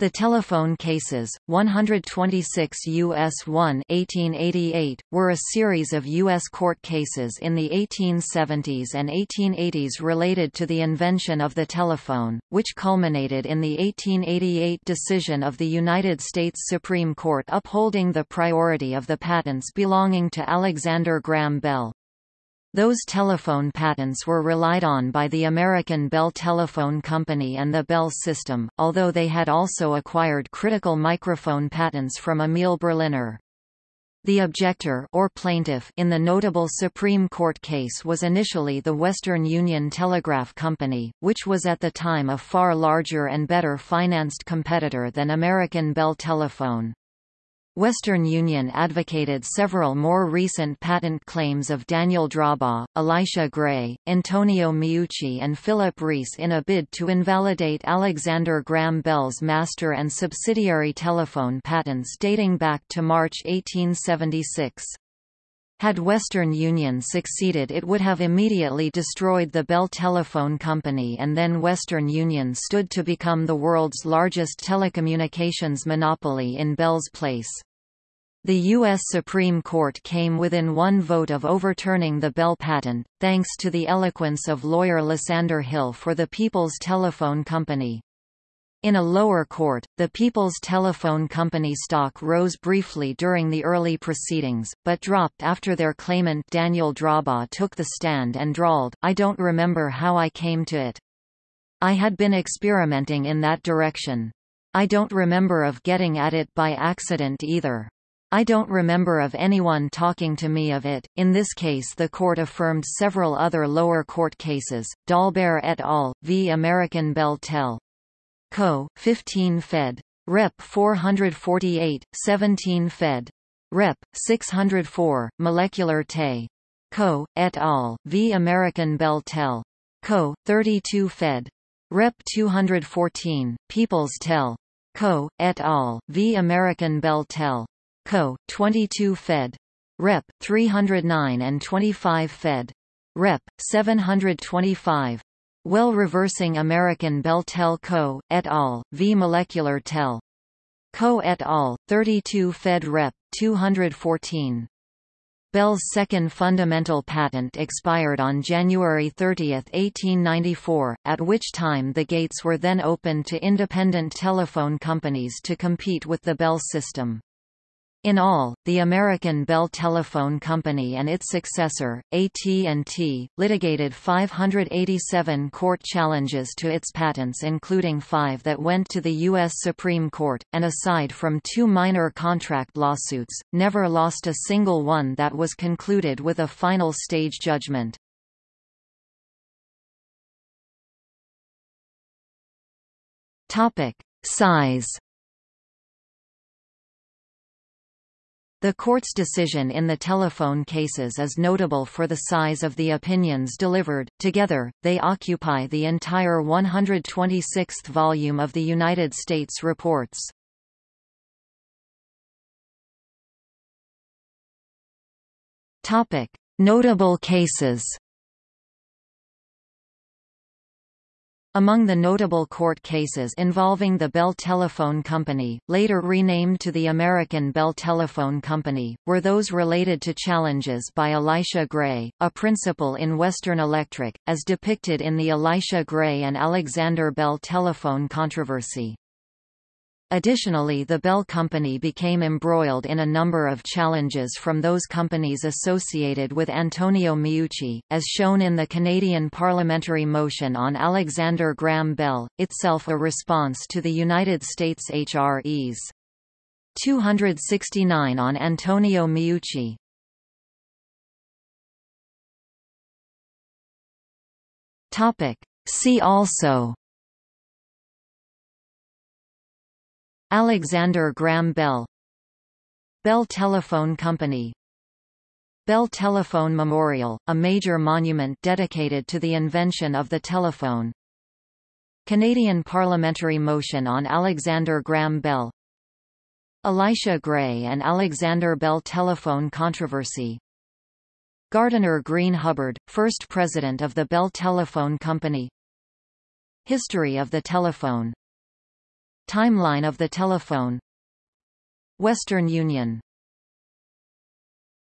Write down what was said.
The telephone cases, 126 U.S. 1 1888, were a series of U.S. court cases in the 1870s and 1880s related to the invention of the telephone, which culminated in the 1888 decision of the United States Supreme Court upholding the priority of the patents belonging to Alexander Graham Bell. Those telephone patents were relied on by the American Bell Telephone Company and the Bell System, although they had also acquired critical microphone patents from Emile Berliner. The objector or plaintiff in the notable Supreme Court case was initially the Western Union Telegraph Company, which was at the time a far larger and better financed competitor than American Bell Telephone. Western Union advocated several more recent patent claims of Daniel Drawbaugh, Elisha Gray, Antonio Meucci and Philipp Reis in a bid to invalidate Alexander Graham Bell's master and subsidiary telephone patents dating back to March 1876. Had Western Union succeeded it would have immediately destroyed the Bell Telephone Company and then Western Union stood to become the world's largest telecommunications monopoly in Bell's place. The U.S. Supreme Court came within one vote of overturning the Bell patent, thanks to the eloquence of lawyer Lysander Hill for the People's Telephone Company. In a lower court, the People's Telephone Company stock rose briefly during the early proceedings, but dropped after their claimant Daniel Drawbaugh took the stand and drawled, I don't remember how I came to it. I had been experimenting in that direction. I don't remember of getting at it by accident either. I don't remember of anyone talking to me of it. In this case, the court affirmed several other lower court cases. Dolbear et al. v. American Bell Tel. Co. 15 Fed. Rep 448, 17 Fed. Rep. 604, Molecular Te. Co. et al. v. American Bell Tel. Co. 32 Fed. Rep 214, People's Tel. Co. et al. v. American Bell Tel. Co. 22 Fed. Rep. 309 and 25 Fed. Rep. 725. Well reversing American Bell Tel Co. et al. v Molecular Tel. Co. et al. 32 Fed Rep. 214. Bell's second fundamental patent expired on January 30, 1894, at which time the gates were then opened to independent telephone companies to compete with the Bell system. In all, the American Bell Telephone Company and its successor, AT&T, litigated 587 court challenges to its patents including five that went to the U.S. Supreme Court, and aside from two minor contract lawsuits, never lost a single one that was concluded with a final stage judgment. Size The court's decision in the telephone cases is notable for the size of the opinions delivered. Together, they occupy the entire 126th volume of the United States reports. Topic: Notable cases. Among the notable court cases involving the Bell Telephone Company, later renamed to the American Bell Telephone Company, were those related to challenges by Elisha Gray, a principal in Western Electric, as depicted in the Elisha Gray and Alexander Bell telephone controversy. Additionally the Bell Company became embroiled in a number of challenges from those companies associated with Antonio Meucci, as shown in the Canadian parliamentary motion on Alexander Graham Bell, itself a response to the United States H.Res. 269 on Antonio Meucci. See also Alexander Graham Bell. Bell Telephone Company. Bell Telephone Memorial, a major monument dedicated to the invention of the telephone. Canadian parliamentary motion on Alexander Graham Bell. Elisha Gray and Alexander Bell telephone controversy. Gardiner Green Hubbard, first president of the Bell Telephone Company. History of the telephone Timeline of the telephone. Western Union